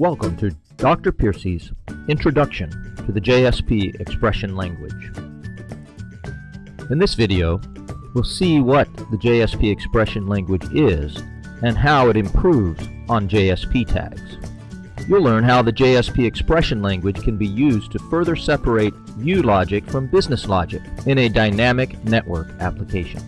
Welcome to Dr. Piercy's Introduction to the JSP Expression Language. In this video, we'll see what the JSP expression language is and how it improves on JSP tags. You'll learn how the JSP expression language can be used to further separate view logic from business logic in a dynamic network application.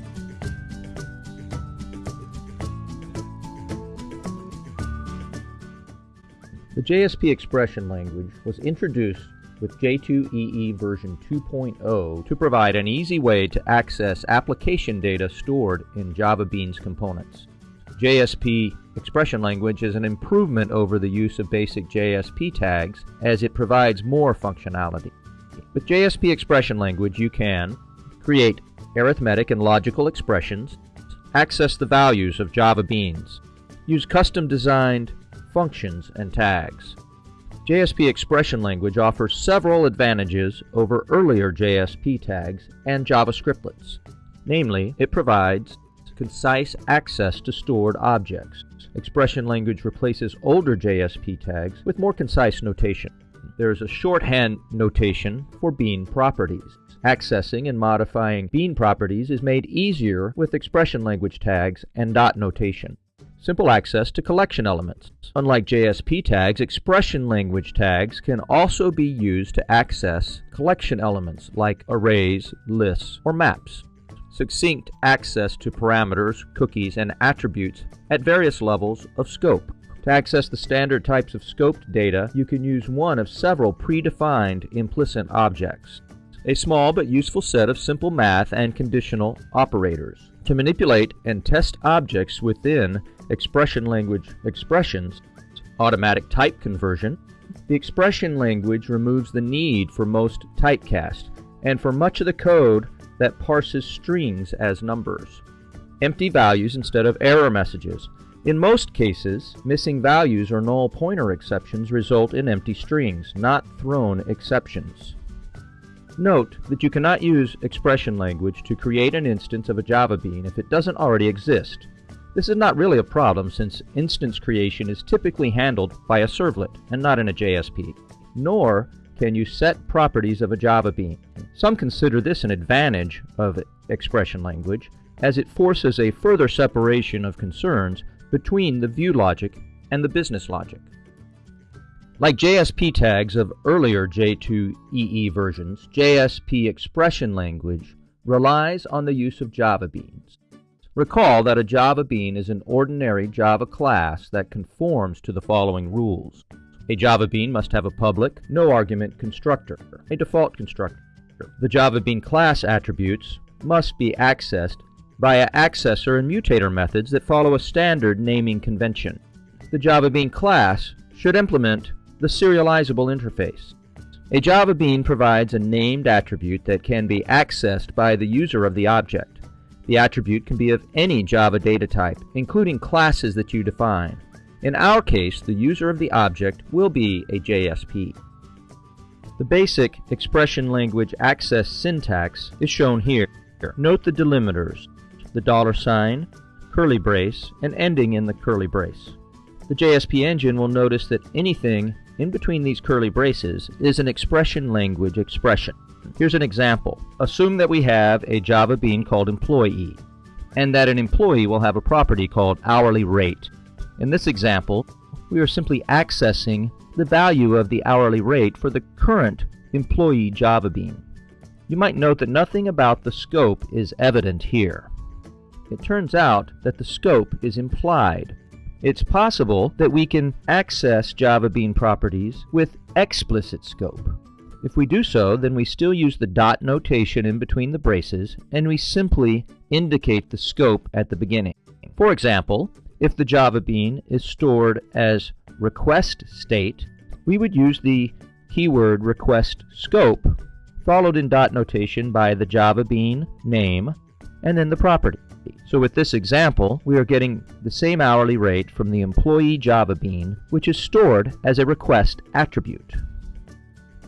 The JSP expression language was introduced with J2EE version 2.0 to provide an easy way to access application data stored in Java Beans components. JSP expression language is an improvement over the use of basic JSP tags as it provides more functionality. With JSP expression language, you can create arithmetic and logical expressions, access the values of Java Beans, use custom designed functions, and tags. JSP expression language offers several advantages over earlier JSP tags and Java scriptlets. Namely, it provides concise access to stored objects. Expression language replaces older JSP tags with more concise notation. There is a shorthand notation for bean properties. Accessing and modifying bean properties is made easier with expression language tags and dot notation simple access to collection elements. Unlike JSP tags, expression language tags can also be used to access collection elements like arrays, lists, or maps. Succinct access to parameters, cookies, and attributes at various levels of scope. To access the standard types of scoped data, you can use one of several predefined implicit objects. A small but useful set of simple math and conditional operators. To manipulate and test objects within expression language expressions, automatic type conversion, the expression language removes the need for most typecast and for much of the code that parses strings as numbers. Empty values instead of error messages. In most cases, missing values or null pointer exceptions result in empty strings, not thrown exceptions. Note that you cannot use expression language to create an instance of a Java bean if it doesn't already exist. This is not really a problem since instance creation is typically handled by a servlet and not in a JSP. Nor can you set properties of a Java bean. Some consider this an advantage of expression language as it forces a further separation of concerns between the view logic and the business logic. Like JSP tags of earlier J2EE versions, JSP expression language relies on the use of Java beans. Recall that a Java bean is an ordinary Java class that conforms to the following rules. A Java bean must have a public, no-argument constructor, a default constructor. The Java bean class attributes must be accessed via accessor and mutator methods that follow a standard naming convention. The Java bean class should implement the serializable interface. A Java bean provides a named attribute that can be accessed by the user of the object. The attribute can be of any Java data type, including classes that you define. In our case, the user of the object will be a JSP. The basic expression language access syntax is shown here. Note the delimiters, the dollar sign, curly brace, and ending in the curly brace. The JSP engine will notice that anything in between these curly braces is an expression language expression. Here's an example. Assume that we have a Java bean called employee, and that an employee will have a property called hourly rate. In this example, we are simply accessing the value of the hourly rate for the current employee Java bean. You might note that nothing about the scope is evident here. It turns out that the scope is implied. It's possible that we can access Java Bean properties with explicit scope. If we do so, then we still use the dot notation in between the braces, and we simply indicate the scope at the beginning. For example, if the Java bean is stored as request state, we would use the keyword request scope, followed in dot notation by the Java bean name, and then the property. So with this example, we are getting the same hourly rate from the employee Java bean, which is stored as a request attribute.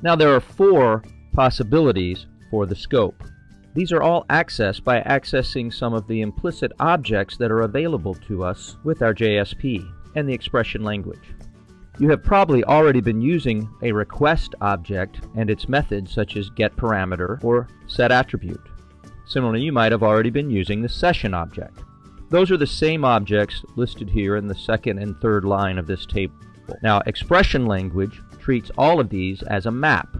Now there are four possibilities for the scope. These are all accessed by accessing some of the implicit objects that are available to us with our JSP and the expression language. you have probably already been using a request object and its methods such as getParameter or setAttribute. Similarly, you might have already been using the session object. Those are the same objects listed here in the second and third line of this table. Now, expression language treats all of these as a map.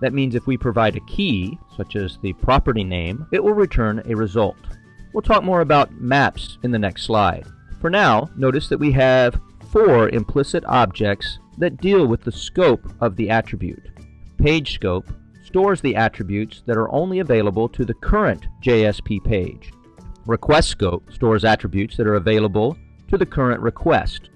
That means if we provide a key, such as the property name, it will return a result. We'll talk more about maps in the next slide. For now, notice that we have four implicit objects that deal with the scope of the attribute. Page scope stores the attributes that are only available to the current JSP page. Request scope stores attributes that are available to the current request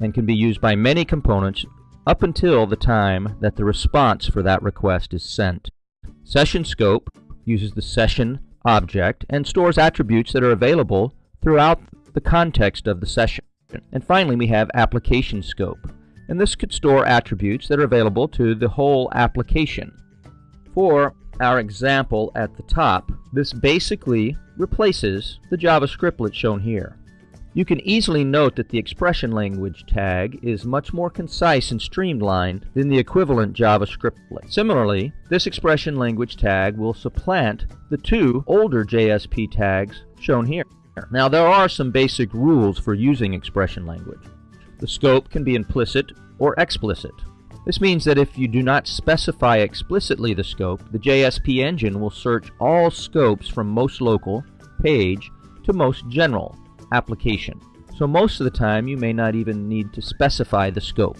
and can be used by many components up until the time that the response for that request is sent. Session scope uses the session object and stores attributes that are available throughout the context of the session. And finally, we have application scope. And this could store attributes that are available to the whole application. For our example at the top, this basically replaces the Java scriptlet shown here. You can easily note that the expression language tag is much more concise and streamlined than the equivalent Java scriptlet. Similarly, this expression language tag will supplant the two older JSP tags shown here. Now there are some basic rules for using expression language. The scope can be implicit or explicit. This means that if you do not specify explicitly the scope, the JSP engine will search all scopes from most local, page, to most general, application. So most of the time you may not even need to specify the scope.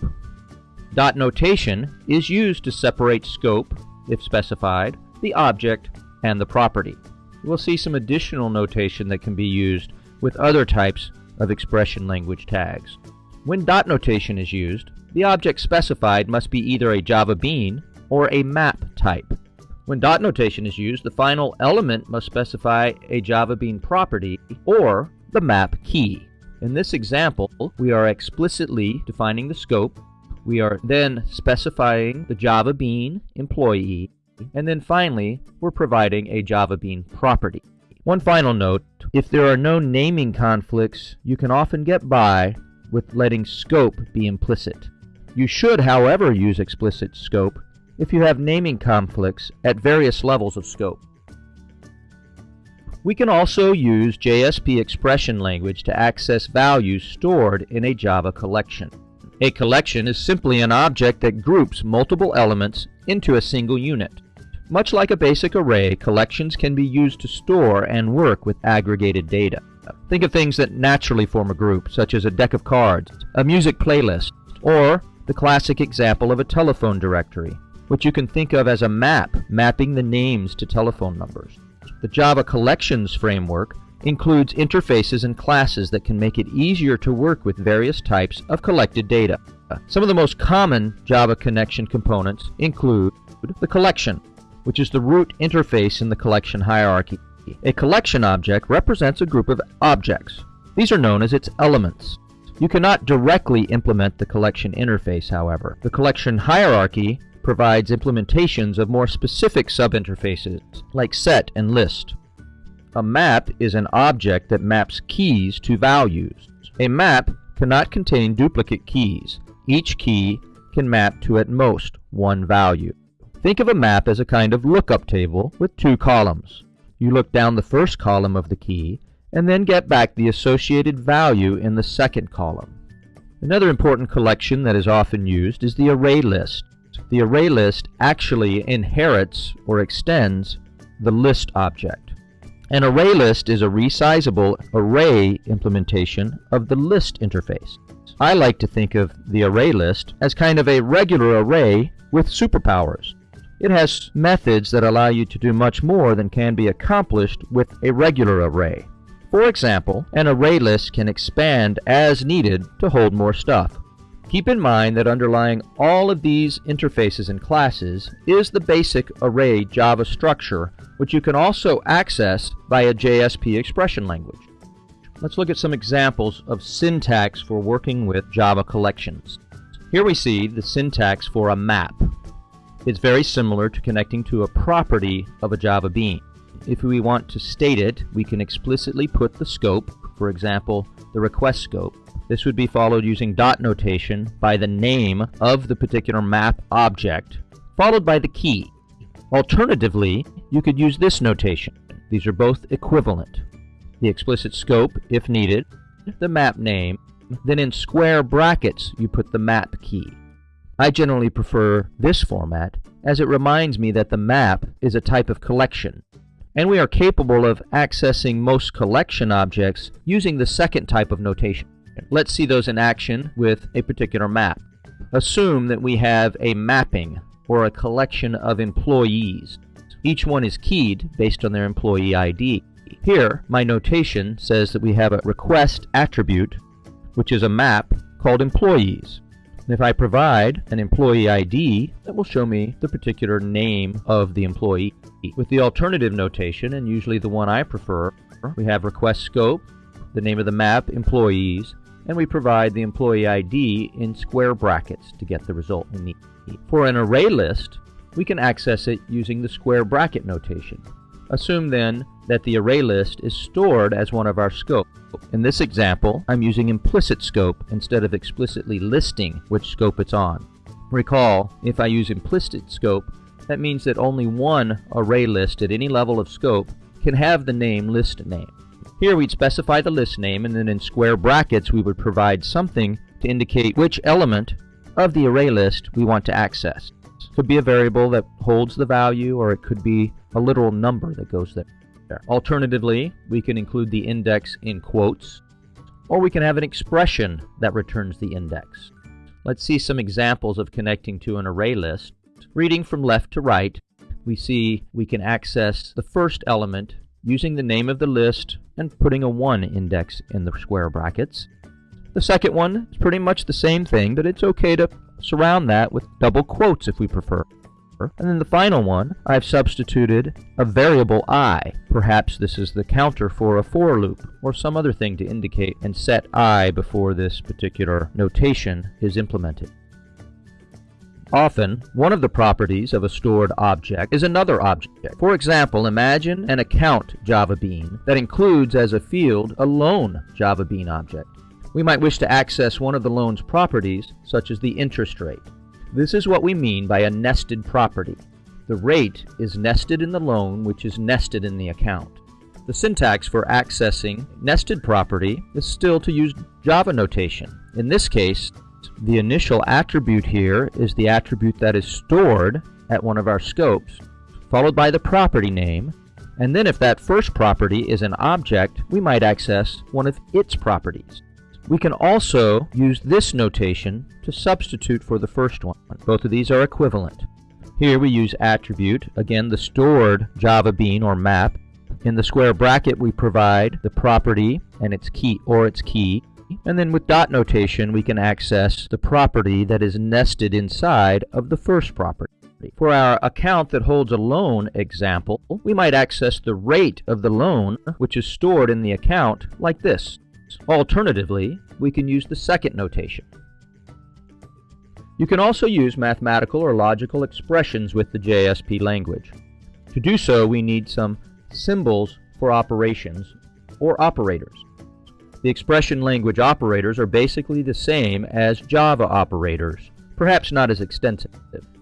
Dot notation is used to separate scope, if specified, the object, and the property. We'll see some additional notation that can be used with other types of expression language tags. When dot notation is used, the object specified must be either a Java bean or a map type. When dot notation is used, the final element must specify a Java bean property or the map key. In this example, we are explicitly defining the scope. We are then specifying the Java Bean employee. And then finally, we're providing a Java Bean property. One final note, if there are no naming conflicts, you can often get by with letting scope be implicit. You should, however, use explicit scope if you have naming conflicts at various levels of scope. We can also use JSP expression language to access values stored in a Java collection. A collection is simply an object that groups multiple elements into a single unit. Much like a basic array, collections can be used to store and work with aggregated data. Think of things that naturally form a group, such as a deck of cards, a music playlist, or the classic example of a telephone directory, which you can think of as a map mapping the names to telephone numbers. The Java Collections framework includes interfaces and classes that can make it easier to work with various types of collected data. Some of the most common Java connection components include the collection, which is the root interface in the collection hierarchy. A collection object represents a group of objects. These are known as its elements. You cannot directly implement the collection interface, however. The collection hierarchy provides implementations of more specific subinterfaces, like set and list. A map is an object that maps keys to values. A map cannot contain duplicate keys. Each key can map to at most one value. Think of a map as a kind of lookup table with two columns. You look down the first column of the key and then get back the associated value in the second column. Another important collection that is often used is the array the array list actually inherits or extends the list object. An array list is a resizable array implementation of the list interface. I like to think of the array list as kind of a regular array with superpowers. It has methods that allow you to do much more than can be accomplished with a regular array. For example, an array list can expand as needed to hold more stuff. Keep in mind that underlying all of these interfaces and classes is the basic array Java structure, which you can also access via JSP expression language. Let's look at some examples of syntax for working with Java collections. Here we see the syntax for a map. It's very similar to connecting to a property of a Java bean. If we want to state it, we can explicitly put the scope, for example, the request scope. This would be followed using dot notation by the name of the particular map object, followed by the key. Alternatively, you could use this notation. These are both equivalent. The explicit scope, if needed, the map name, then in square brackets you put the map key. I generally prefer this format as it reminds me that the map is a type of collection, and we are capable of accessing most collection objects using the second type of notation. Let's see those in action with a particular map. Assume that we have a mapping or a collection of employees. Each one is keyed based on their employee ID. Here, my notation says that we have a request attribute, which is a map called employees. And if I provide an employee ID, that will show me the particular name of the employee. With the alternative notation, and usually the one I prefer, we have request scope, the name of the map, employees, and we provide the employee ID in square brackets to get the result we need. For an array list, we can access it using the square bracket notation. Assume then that the array list is stored as one of our scopes. In this example, I'm using implicit scope instead of explicitly listing which scope it's on. Recall, if I use implicit scope, that means that only one array list at any level of scope can have the name list name. Here we'd specify the list name and then in square brackets we would provide something to indicate which element of the array list we want to access. It could be a variable that holds the value or it could be a literal number that goes there. Alternatively, we can include the index in quotes, or we can have an expression that returns the index. Let's see some examples of connecting to an array list. Reading from left to right, we see we can access the first element using the name of the list and putting a 1 index in the square brackets. The second one is pretty much the same thing, but it's okay to surround that with double quotes if we prefer. And then the final one, I've substituted a variable i. Perhaps this is the counter for a for loop, or some other thing to indicate and set i before this particular notation is implemented. Often, one of the properties of a stored object is another object. For example, imagine an account Java Bean that includes as a field a loan Java Bean object. We might wish to access one of the loan's properties, such as the interest rate. This is what we mean by a nested property. The rate is nested in the loan, which is nested in the account. The syntax for accessing nested property is still to use Java notation. In this case, the initial attribute here is the attribute that is stored at one of our scopes, followed by the property name, and then if that first property is an object, we might access one of its properties. We can also use this notation to substitute for the first one. Both of these are equivalent. Here we use attribute, again the stored Java bean or map. In the square bracket we provide the property and its key or its key. And then with dot notation we can access the property that is nested inside of the first property. For our account that holds a loan example, we might access the rate of the loan, which is stored in the account, like this. Alternatively, we can use the second notation. You can also use mathematical or logical expressions with the JSP language. To do so, we need some symbols for operations, or operators. The expression language operators are basically the same as Java operators, perhaps not as extensive.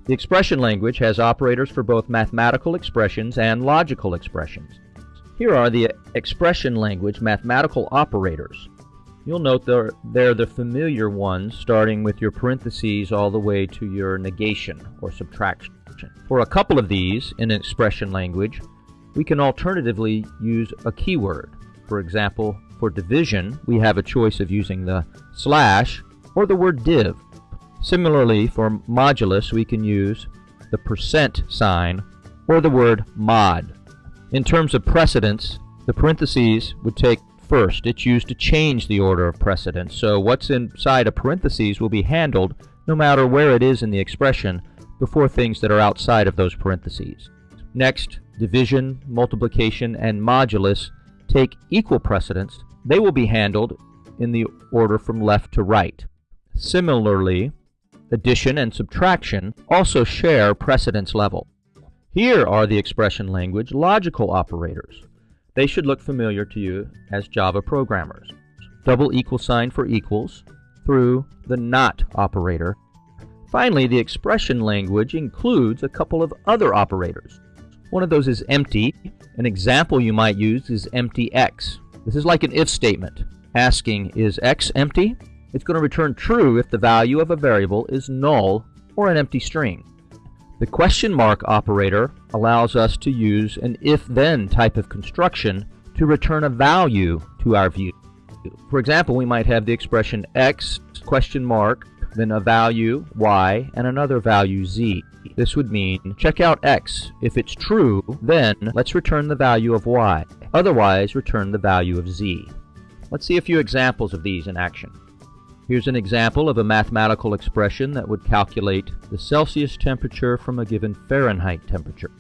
The expression language has operators for both mathematical expressions and logical expressions. Here are the expression language mathematical operators. You'll note they're, they're the familiar ones, starting with your parentheses all the way to your negation or subtraction. For a couple of these in expression language, we can alternatively use a keyword. For example, for division, we have a choice of using the slash or the word div. Similarly, for modulus, we can use the percent sign or the word mod. In terms of precedence, the parentheses would take first. It's used to change the order of precedence. So what's inside a parentheses will be handled no matter where it is in the expression before things that are outside of those parentheses. Next, division, multiplication, and modulus take equal precedence. They will be handled in the order from left to right. Similarly, addition and subtraction also share precedence level. Here are the expression language logical operators. They should look familiar to you as Java programmers. Double equal sign for equals through the not operator. Finally, the expression language includes a couple of other operators. One of those is empty. An example you might use is empty x. This is like an if statement, asking, is x empty? It's going to return true if the value of a variable is null or an empty string. The question mark operator allows us to use an if-then type of construction to return a value to our view. For example, we might have the expression x question mark, then a value y, and another value z. This would mean check out x. If it's true, then let's return the value of y. Otherwise, return the value of z. Let's see a few examples of these in action. Here's an example of a mathematical expression that would calculate the Celsius temperature from a given Fahrenheit temperature.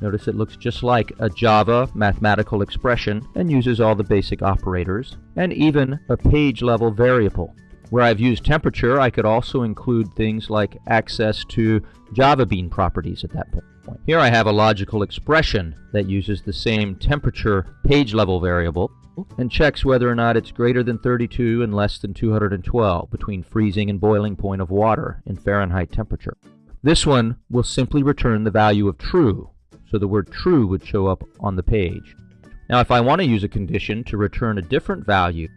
Notice it looks just like a Java mathematical expression and uses all the basic operators, and even a page level variable. Where I've used temperature, I could also include things like access to Java Bean properties at that point. Here I have a logical expression that uses the same temperature page level variable, and checks whether or not it's greater than 32 and less than 212 between freezing and boiling point of water in Fahrenheit temperature. This one will simply return the value of true, so the word true would show up on the page. Now if I want to use a condition to return a different value,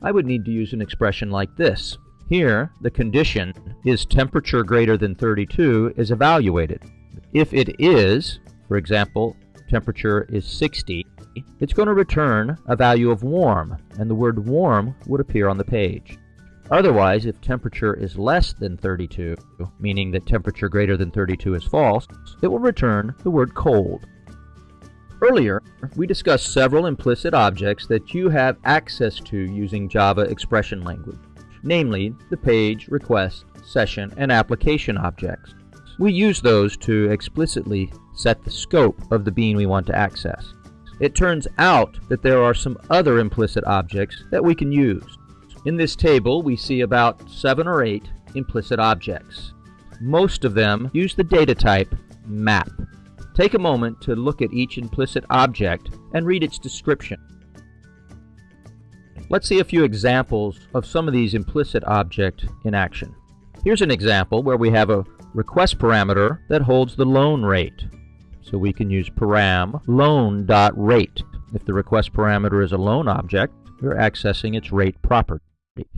I would need to use an expression like this. Here, the condition is temperature greater than 32 is evaluated. If it is, for example, temperature is 60, it's going to return a value of warm, and the word warm would appear on the page. Otherwise, if temperature is less than 32, meaning that temperature greater than 32 is false, it will return the word cold. Earlier, we discussed several implicit objects that you have access to using Java expression language, namely the page, request, session, and application objects. We use those to explicitly set the scope of the bean we want to access. It turns out that there are some other implicit objects that we can use. In this table, we see about seven or eight implicit objects. Most of them use the data type map. Take a moment to look at each implicit object and read its description. Let's see a few examples of some of these implicit object in action. Here's an example where we have a request parameter that holds the loan rate. So we can use param loan.rate. If the request parameter is a loan object, we're accessing its rate property.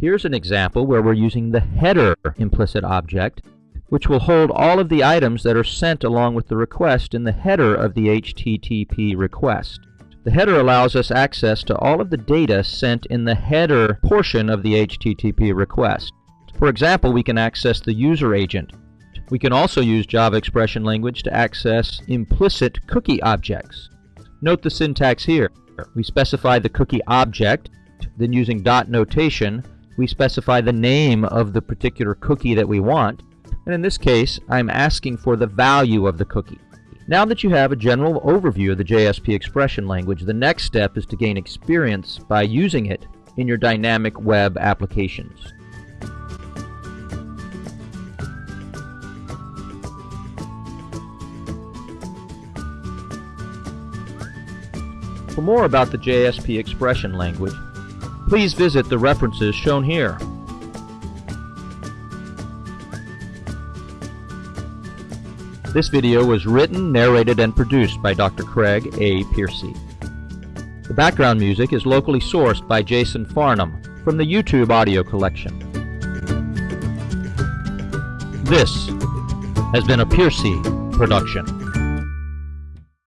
Here's an example where we're using the header implicit object, which will hold all of the items that are sent along with the request in the header of the HTTP request. The header allows us access to all of the data sent in the header portion of the HTTP request. For example, we can access the user agent, we can also use Java expression language to access implicit cookie objects. Note the syntax here. We specify the cookie object, then using dot notation, we specify the name of the particular cookie that we want, and in this case, I'm asking for the value of the cookie. Now that you have a general overview of the JSP expression language, the next step is to gain experience by using it in your dynamic web applications. For more about the JSP expression language, please visit the references shown here. This video was written, narrated, and produced by Dr. Craig A. Piercy. The background music is locally sourced by Jason Farnham from the YouTube audio collection. This has been a Piercy production.